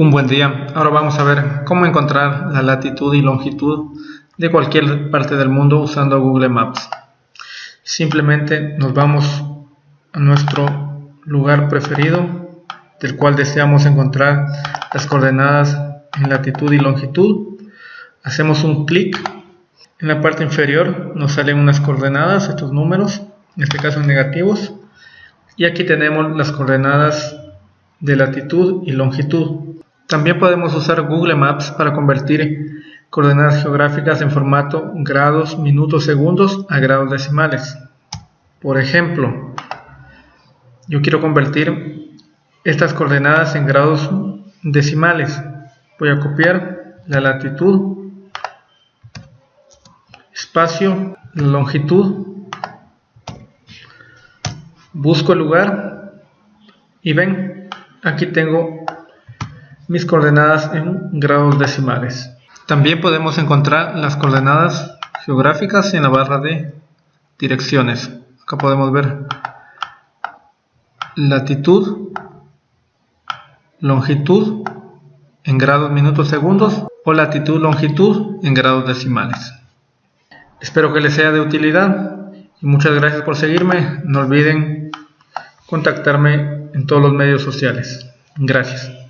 Un buen día. Ahora vamos a ver cómo encontrar la latitud y longitud de cualquier parte del mundo usando Google Maps. Simplemente nos vamos a nuestro lugar preferido del cual deseamos encontrar las coordenadas en latitud y longitud. Hacemos un clic. En la parte inferior nos salen unas coordenadas, estos números, en este caso negativos. Y aquí tenemos las coordenadas de latitud y longitud. También podemos usar Google Maps para convertir coordenadas geográficas en formato grados, minutos, segundos a grados decimales. Por ejemplo, yo quiero convertir estas coordenadas en grados decimales. Voy a copiar la latitud, espacio, longitud, busco el lugar y ven, aquí tengo mis coordenadas en grados decimales. También podemos encontrar las coordenadas geográficas en la barra de direcciones. Acá podemos ver latitud, longitud en grados minutos segundos o latitud longitud en grados decimales. Espero que les sea de utilidad y muchas gracias por seguirme. No olviden contactarme en todos los medios sociales. Gracias.